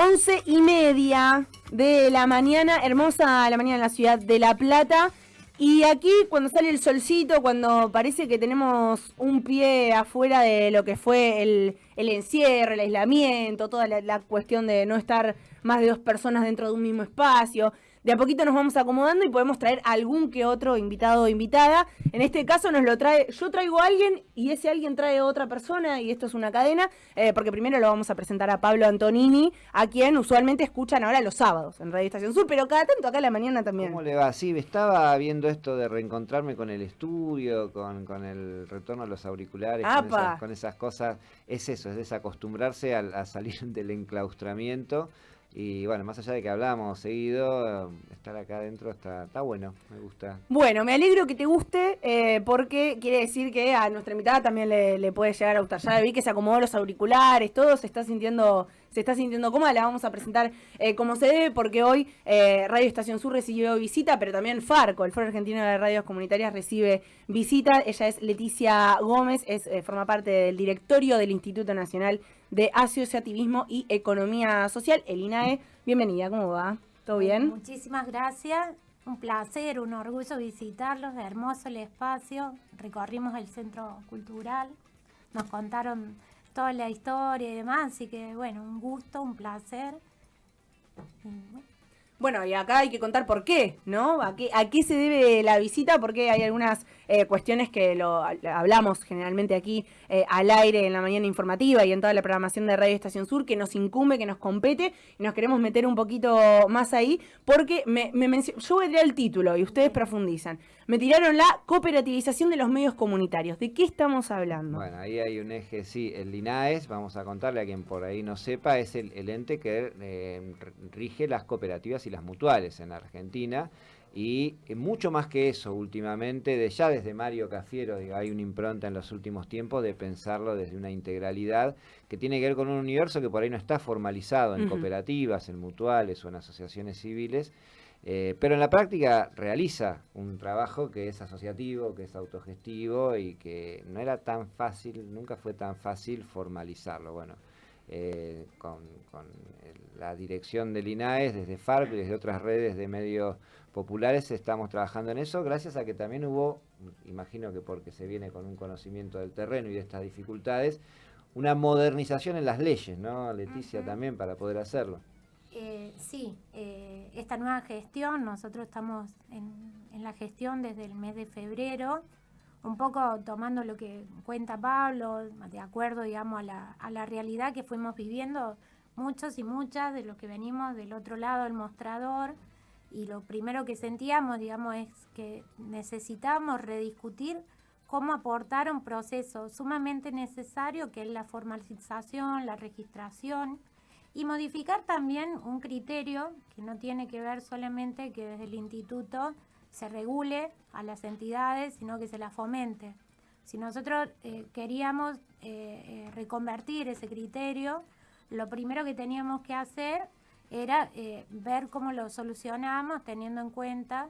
Once y media de la mañana, hermosa la mañana en la ciudad de La Plata. Y aquí cuando sale el solcito, cuando parece que tenemos un pie afuera de lo que fue el, el encierro, el aislamiento, toda la, la cuestión de no estar más de dos personas dentro de un mismo espacio, de a poquito nos vamos acomodando y podemos traer algún que otro invitado o invitada. En este caso nos lo trae, yo traigo a alguien y ese alguien trae a otra persona y esto es una cadena, eh, porque primero lo vamos a presentar a Pablo Antonini, a quien usualmente escuchan ahora los sábados en Radio Estación Sur, pero cada tanto acá en la mañana también. ¿Cómo le va? Sí, estaba viendo esto de reencontrarme con el estudio, con, con el retorno a los auriculares, con esas, con esas, cosas. Es eso, es desacostumbrarse a, a salir del enclaustramiento. Y bueno, más allá de que hablamos seguido, estar acá adentro está, está bueno, me gusta. Bueno, me alegro que te guste, eh, porque quiere decir que a nuestra invitada también le, puede llegar a gustar. Ya vi que se acomodó los auriculares, todo se está sintiendo se está sintiendo cómoda, la vamos a presentar eh, como se debe, porque hoy eh, Radio Estación Sur recibió visita, pero también Farco, el Foro Argentino de Radios Comunitarias, recibe visita. Ella es Leticia Gómez, es, eh, forma parte del directorio del Instituto Nacional de Asociativismo y Economía Social, el INAE. Bienvenida, ¿cómo va? ¿Todo bien? Muchísimas gracias. Un placer, un orgullo visitarlos, hermoso el espacio. Recorrimos el centro cultural, nos contaron toda la historia y demás, así que bueno, un gusto, un placer. Bueno, y acá hay que contar por qué, ¿no? ¿A qué, se debe la visita? Porque hay algunas eh, cuestiones que lo hablamos generalmente aquí eh, al aire en la mañana informativa y en toda la programación de Radio Estación Sur que nos incumbe, que nos compete y nos queremos meter un poquito más ahí porque me, me yo voy el título y ustedes profundizan. Me tiraron la cooperativización de los medios comunitarios. ¿De qué estamos hablando? Bueno, ahí hay un eje, sí, el INAES, vamos a contarle a quien por ahí no sepa, es el, el ente que eh, rige las cooperativas y las mutuales en Argentina y mucho más que eso últimamente, de ya desde Mario Cafiero, digo, hay una impronta en los últimos tiempos de pensarlo desde una integralidad que tiene que ver con un universo que por ahí no está formalizado en uh -huh. cooperativas, en mutuales o en asociaciones civiles, eh, pero en la práctica realiza un trabajo que es asociativo, que es autogestivo y que no era tan fácil, nunca fue tan fácil formalizarlo. Bueno, eh, con, la dirección del INAES, desde FARC y desde otras redes de medios populares estamos trabajando en eso, gracias a que también hubo, imagino que porque se viene con un conocimiento del terreno y de estas dificultades, una modernización en las leyes, ¿no, Leticia, uh -huh. también para poder hacerlo? Eh, sí, eh, esta nueva gestión, nosotros estamos en, en, la gestión desde el mes de febrero, un poco tomando lo que cuenta Pablo, de acuerdo, digamos, a la, a la realidad que fuimos viviendo muchos y muchas de los que venimos del otro lado del mostrador, y lo primero que sentíamos, digamos, es que necesitamos rediscutir cómo aportar un proceso sumamente necesario que es la formalización, la registración y modificar también un criterio que no tiene que ver solamente que desde el instituto se regule a las entidades, sino que se las fomente. Si nosotros eh, queríamos eh, eh, reconvertir ese criterio, lo primero que teníamos que hacer era ver cómo lo solucionamos teniendo en cuenta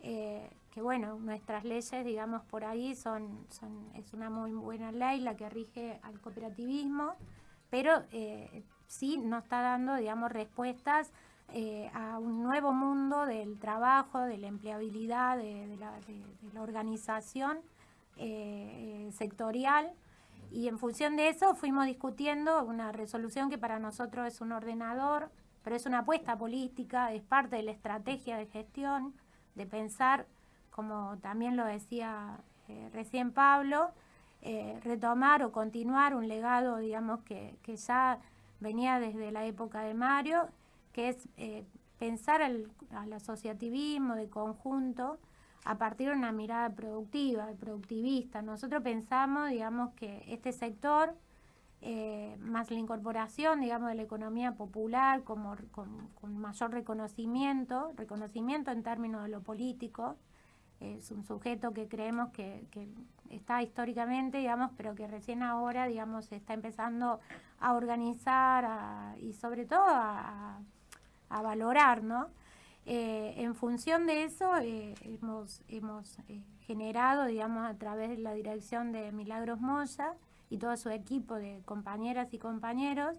que bueno, nuestras leyes, digamos, por ahí son, es una muy buena ley la que rige al cooperativismo, pero sí nos está dando, digamos, respuestas eh, a un nuevo mundo del trabajo, de la empleabilidad, de, la, de, la, organización eh, sectorial. Y en función de eso fuimos discutiendo una resolución que para nosotros es un ordenador pero es una apuesta política, es parte de la estrategia de gestión, de pensar, como también lo decía eh, recién Pablo, eh, retomar o continuar un legado, digamos, que, que, ya venía desde la época de Mario, que es eh, pensar al, al, asociativismo de conjunto a partir de una mirada productiva, productivista. Nosotros pensamos, digamos, que este sector eh, más la incorporación, digamos, de la economía popular como, con, mayor reconocimiento, reconocimiento en términos de lo político. Es un sujeto que creemos que, que, está históricamente, digamos, pero que recién ahora, digamos, está empezando a organizar y sobre todo a, a valorar, ¿no? Eh, en función de eso, eh, hemos, hemos eh, generado, digamos, a través de la dirección de Milagros Moya, y todo su equipo de compañeras y compañeros,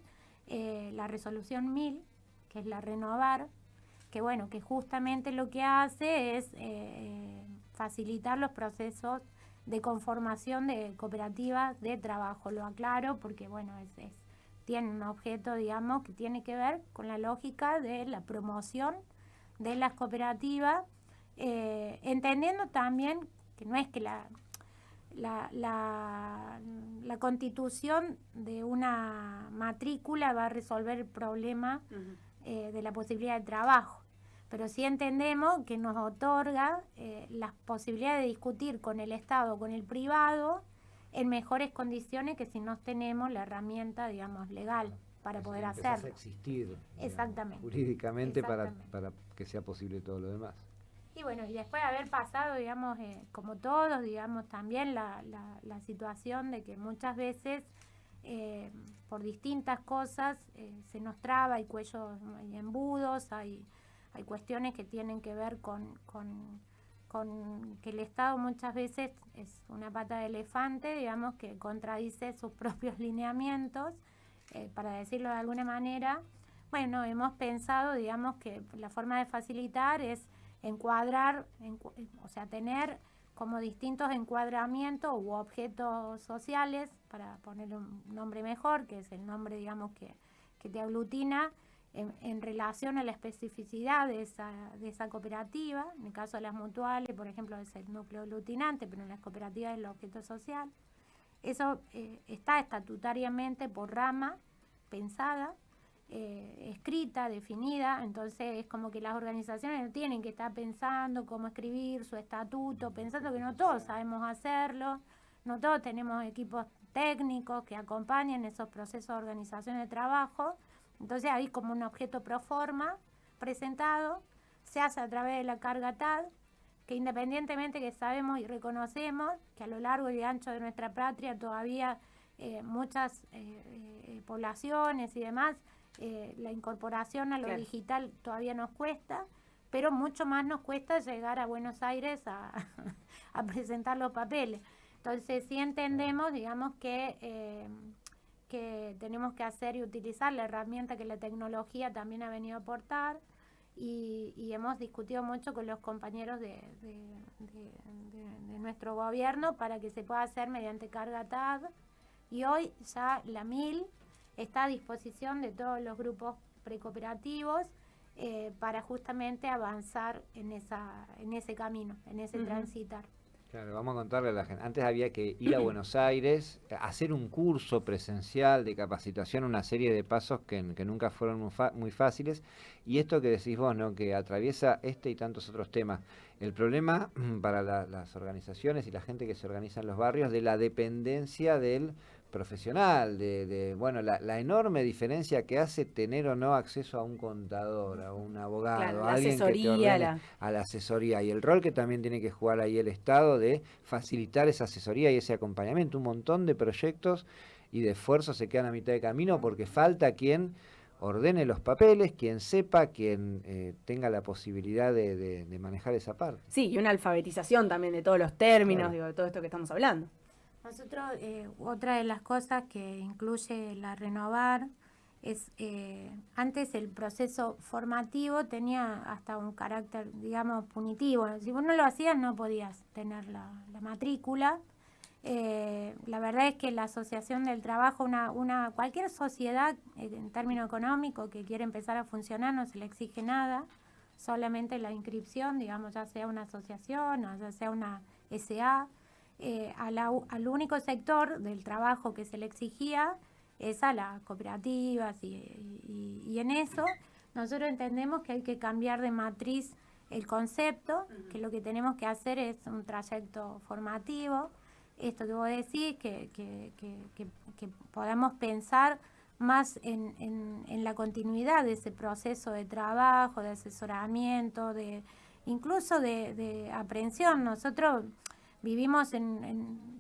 la resolución 1000, que es la renovar, que bueno, que justamente lo que hace es facilitar los procesos de conformación de cooperativas de trabajo. Lo aclaro porque bueno, es, tiene un objeto, digamos, que tiene que ver con la lógica de la promoción de las cooperativas, eh, entendiendo también que no es que la, la, la, constitución de una matrícula va a resolver el problema eh, de la posibilidad de trabajo, pero sí entendemos que nos otorga eh, las posibilidades de discutir con el Estado, con el privado, en mejores condiciones que si no tenemos la herramienta, digamos, legal para poder hacerlo. existir Exactamente. jurídicamente Para, para que sea posible todo lo demás. Y bueno, y después de haber pasado, digamos, eh, como todos, digamos, también la, la, situación de que muchas veces eh, por distintas cosas eh, se nos traba, hay cuellos, hay embudos, hay, hay cuestiones que tienen que ver con, con, con, que el Estado muchas veces es una pata de elefante, digamos, que contradice sus propios lineamientos, para decirlo de alguna manera. Bueno, hemos pensado, digamos, que la forma de facilitar es encuadrar, o sea, tener como distintos encuadramientos u objetos sociales, para poner un nombre mejor, que es el nombre, digamos, que, que te aglutina en, relación a la especificidad de esa, de esa cooperativa. En el caso de las mutuales, por ejemplo, es el núcleo aglutinante, pero en las cooperativas es el objeto social. Eso eh, está estatutariamente por rama pensada eh, escrita, definida, entonces es como que las organizaciones tienen que estar pensando cómo escribir su estatuto, pensando que no todos sabemos hacerlo, no todos tenemos equipos técnicos que acompañen esos procesos de organización de trabajo, entonces hay como un objeto pro forma presentado, se hace a través de la carga TAD, que independientemente que sabemos y reconocemos que a lo largo y ancho de nuestra patria todavía eh, muchas eh, poblaciones y demás eh, la incorporación a lo digital todavía nos cuesta, pero mucho más nos cuesta llegar a Buenos Aires a, presentar los papeles. Entonces sí entendemos, digamos, que, eh, que tenemos que hacer y utilizar la herramienta que la tecnología también ha venido a aportar y, hemos discutido mucho con los compañeros de, de, nuestro gobierno para que se pueda hacer mediante carga TAD y hoy ya la MIL está a disposición de todos los grupos precooperativos eh, para justamente avanzar en, esa, en ese camino, en ese transitar. Claro, vamos a contarle a la gente. Antes había que ir a Buenos Aires, hacer un curso presencial de capacitación, una serie de pasos que, nunca fueron muy, fáciles. Y esto que decís vos, ¿no? que atraviesa este y tantos otros temas. El problema para las organizaciones y la gente que se organiza en los barrios de la dependencia del profesional, de, bueno, la, enorme diferencia que hace tener o no acceso a un contador, a un abogado, a alguien que te ordene, a la asesoría y el rol que también tiene que jugar ahí el Estado de facilitar esa asesoría y ese acompañamiento. Un montón de proyectos y de esfuerzos se quedan a mitad de camino porque falta quien ordene los papeles, quien sepa, quien eh, tenga la posibilidad de, manejar esa parte. Sí, y una alfabetización también de todos los términos, digo, de todo esto que estamos hablando. Nosotros, eh, otra de las cosas que incluye la renovar es, eh, antes el proceso formativo tenía hasta un carácter, digamos, punitivo. Si vos no lo hacías no podías tener la, matrícula. Eh, la verdad es que la asociación del trabajo, una, una cualquier sociedad en términos económicos que quiere empezar a funcionar no se le exige nada, solamente la inscripción, digamos, ya sea una asociación o ya sea una SA. Eh, al único sector del trabajo que se le exigía es a las cooperativas y, en eso nosotros entendemos que hay que cambiar de matriz el concepto, que lo que tenemos que hacer es un trayecto formativo, esto que vos decís, que, que, que, podamos pensar más en, en, la continuidad de ese proceso de trabajo, de asesoramiento, de incluso de, de aprehensión. Nosotros vivimos en,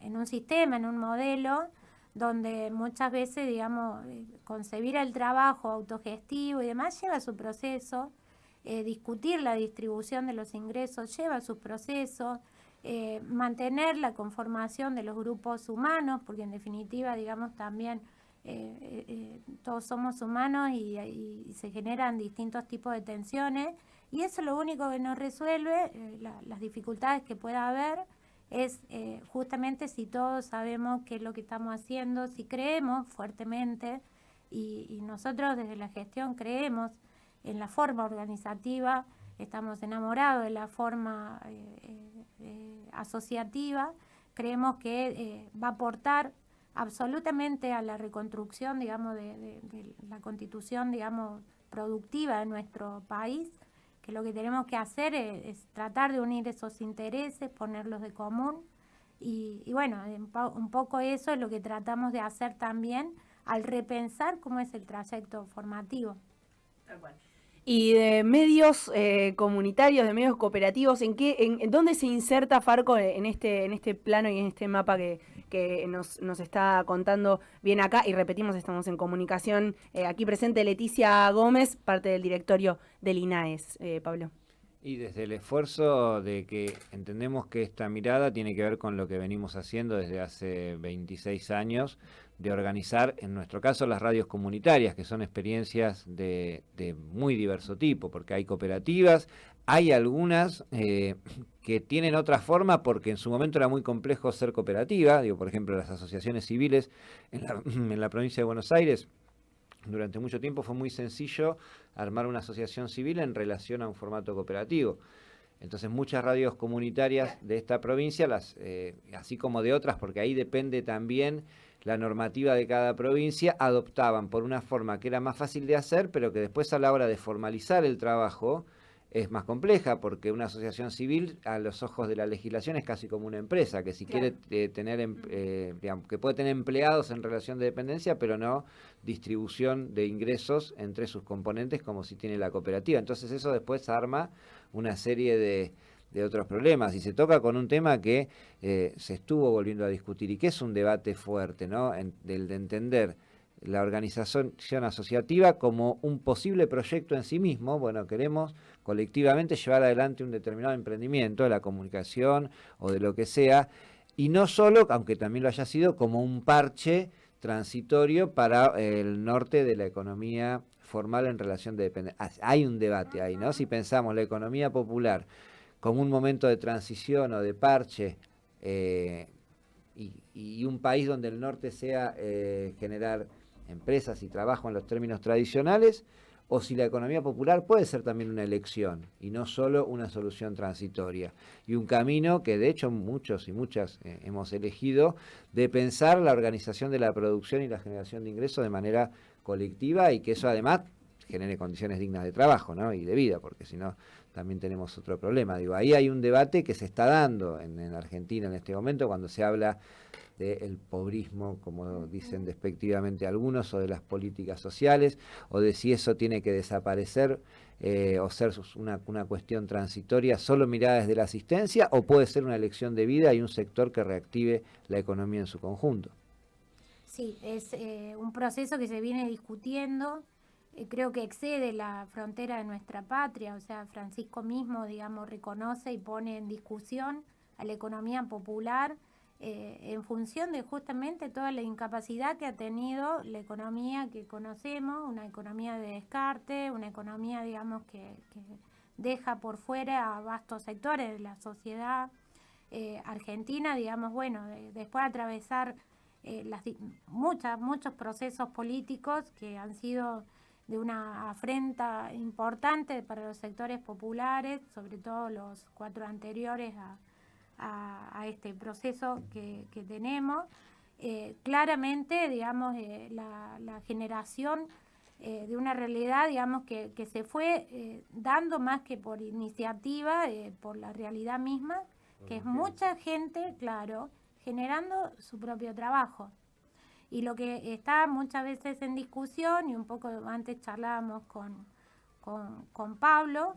un sistema, en un modelo, donde muchas veces, digamos, eh, concebir el trabajo autogestivo y demás lleva su proceso, eh, discutir la distribución de los ingresos lleva su proceso, eh, mantener la conformación de los grupos humanos, porque en definitiva, digamos, también todos somos humanos y, se generan distintos tipos de tensiones y eso lo único que nos resuelve las dificultades que pueda haber es justamente si todos sabemos qué es lo que estamos haciendo, si creemos fuertemente y, nosotros desde la gestión creemos en la forma organizativa, estamos enamorados de la forma eh, eh, asociativa, creemos que eh, va a aportar absolutamente a la reconstrucción, digamos, de, la constitución, digamos, productiva de nuestro país, que lo que tenemos que hacer es, tratar de unir esos intereses, ponerlos de común, y, y bueno, un poco eso es lo que tratamos de hacer también al repensar cómo es el trayecto formativo. Y de medios eh, comunitarios, de medios cooperativos, ¿en qué, en, dónde se inserta Farco en este, en este plano y en este mapa que, que nos, está contando bien acá? Y repetimos, estamos en comunicación. Eh, aquí presente Leticia Gómez, parte del directorio del INAES. Eh, Pablo. Y desde el esfuerzo de que entendemos que esta mirada tiene que ver con lo que venimos haciendo desde hace 26 años, de organizar, en nuestro caso, las radios comunitarias, que son experiencias de, muy diverso tipo, porque hay cooperativas, hay algunas eh, que tienen otra forma porque en su momento era muy complejo ser cooperativa, digo, por ejemplo, las asociaciones civiles en la, en la provincia de Buenos Aires, durante mucho tiempo fue muy sencillo armar una asociación civil en relación a un formato cooperativo. Entonces muchas radios comunitarias de esta provincia, las, eh, así como de otras, porque ahí depende también la normativa de cada provincia, adoptaban por una forma que era más fácil de hacer, pero que después a la hora de formalizar el trabajo, es más compleja porque una asociación civil a los ojos de la legislación es casi como una empresa que si quiere eh, tener em, eh, digamos, que puede tener empleados en relación de dependencia pero no distribución de ingresos entre sus componentes como si tiene la cooperativa. Entonces eso después arma una serie de, otros problemas. Y se toca con un tema que eh, se estuvo volviendo a discutir y que es un debate fuerte no del de entender la organización asociativa como un posible proyecto en sí mismo. Bueno, queremos colectivamente llevar adelante un determinado emprendimiento de la comunicación o de lo que sea, y no solo, aunque también lo haya sido, como un parche transitorio para el norte de la economía formal en relación de dependencia. Hay un debate ahí, ¿no? Si pensamos la economía popular como un momento de transición o de parche eh, y, un país donde el norte sea eh, generar empresas y trabajo en los términos tradicionales, o si la economía popular puede ser también una elección y no solo una solución transitoria. Y un camino que de hecho muchos y muchas eh, hemos elegido de pensar la organización de la producción y la generación de ingresos de manera colectiva y que eso además genere condiciones dignas de trabajo ¿no? y de vida, porque si no también tenemos otro problema. Digo, ahí hay un debate que se está dando en, en Argentina en este momento cuando se habla del pobrismo, como dicen despectivamente algunos, o de las políticas sociales, o de si eso tiene que desaparecer eh, o ser una, cuestión transitoria solo mirada desde la asistencia, o puede ser una elección de vida y un sector que reactive la economía en su conjunto. Sí, es eh, un proceso que se viene discutiendo, eh, creo que excede la frontera de nuestra patria, o sea, Francisco mismo, digamos, reconoce y pone en discusión a la economía popular, eh, en función de justamente toda la incapacidad que ha tenido la economía que conocemos, una economía de descarte, una economía, digamos, que, deja por fuera a vastos sectores de la sociedad eh, argentina, digamos, bueno, después de atravesar eh, muchas, muchos procesos políticos que han sido de una afrenta importante para los sectores populares, sobre todo los cuatro anteriores a a, este proceso que, tenemos. Eh, claramente, digamos, eh, la, generación eh, de una realidad, digamos, que, se fue dando más que por iniciativa, por la realidad misma, que es mucha gente, claro, generando su propio trabajo. Y lo que está muchas veces en discusión, y un poco antes charlábamos con, con, con Pablo,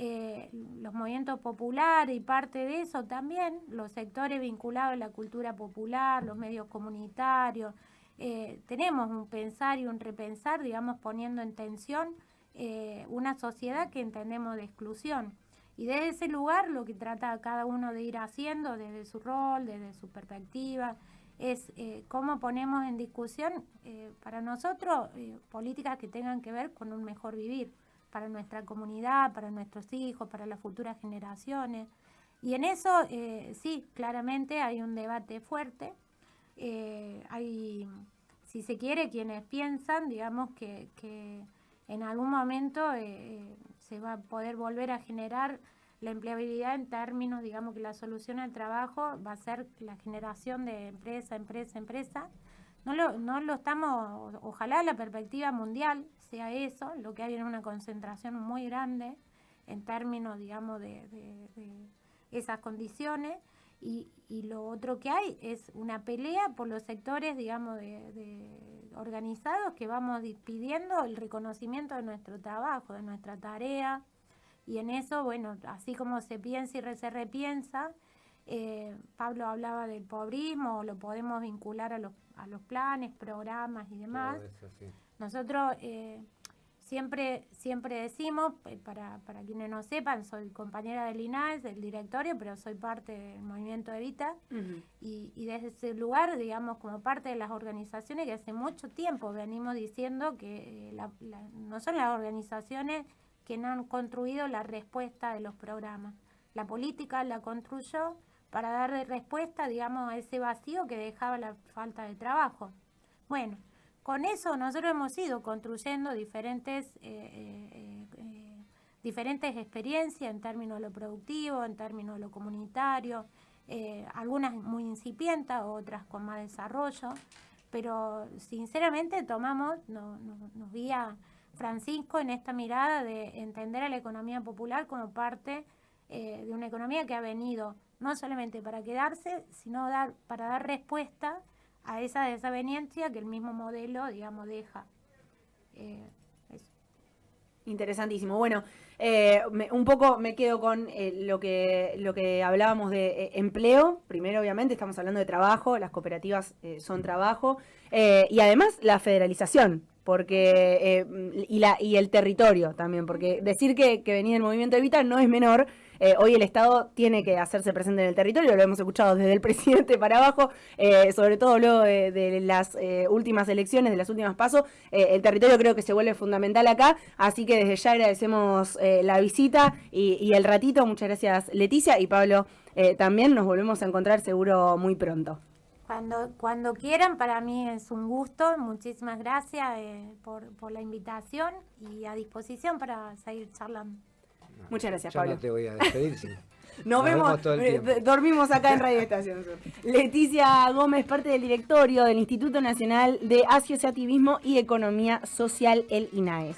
eh, los movimientos populares y parte de eso también, los sectores vinculados a la cultura popular, los medios comunitarios. Eh, tenemos un pensar y un repensar, digamos, poniendo en tensión eh, una sociedad que entendemos de exclusión. Y desde ese lugar lo que trata cada uno de ir haciendo desde su rol, desde su perspectiva, es cómo ponemos en discusión para nosotros políticas que tengan que ver con un mejor vivir para nuestra comunidad, para nuestros hijos, para las futuras generaciones. Y en eso sí, claramente hay un debate fuerte. hay, si se quiere, quienes piensan, digamos, que, que en algún momento se va a poder volver a generar la empleabilidad en términos, digamos que la solución al trabajo va a ser la generación de empresa, empresa, empresa. No lo, no lo estamos, ojalá la perspectiva mundial sea eso, lo que hay en una concentración muy grande en términos, digamos, de, esas condiciones. Y, y, lo otro que hay es una pelea por los sectores, digamos, de, organizados que vamos pidiendo el reconocimiento de nuestro trabajo, de nuestra tarea, y en eso, bueno, así como se piensa y se repiensa, eh, Pablo hablaba del pobrismo, lo podemos vincular a los, a los planes, programas y demás. Nosotros eh, siempre, siempre decimos, para, para quienes no sepan, soy compañera del INAES, del directorio, pero soy parte del movimiento Evita. y, y, desde ese lugar, digamos, como parte de las organizaciones que hace mucho tiempo venimos diciendo que eh, no son las organizaciones que no han construido la respuesta de los programas. La política la construyó para dar respuesta, digamos, a ese vacío que dejaba la falta de trabajo. Bueno, con eso nosotros hemos ido construyendo diferentes, eh, eh, eh, diferentes experiencias en términos de lo productivo, en términos de lo comunitario, algunas muy incipientas, otras con más desarrollo, pero sinceramente tomamos, nos guía Francisco en esta mirada de entender a la economía popular como parte de una economía que ha venido no solamente para quedarse, sino dar, para dar respuesta a esa desaveniencia que el mismo modelo, digamos, deja. Eh, Interesantísimo. Bueno, eh, un poco me quedo con lo, que, lo que hablábamos de empleo. Primero, obviamente, estamos hablando de trabajo, las cooperativas son trabajo. y además, la federalización, porque eh, y, la, y el territorio también, porque decir que, que venía el movimiento Evita no es menor. Eh, hoy el Estado tiene que hacerse presente en el territorio, lo hemos escuchado desde el presidente para abajo, eh, sobre todo luego de, las últimas elecciones, de las últimas pasos, el territorio creo que se vuelve fundamental acá, así que desde ya agradecemos la visita y, el ratito. Muchas gracias Leticia y Pablo también, nos volvemos a encontrar seguro muy pronto. Cuando, cuando quieran, para mí es un gusto. Muchísimas gracias eh, por, por, la invitación y a disposición para seguir charlando. Muchas gracias, Yo Pablo. no te voy a despedir, sí. Nos, vemos, eh, dormimos acá en Radio Estación Leticia Gómez, parte del directorio del Instituto Nacional de Asociativismo y Economía Social, el INAES.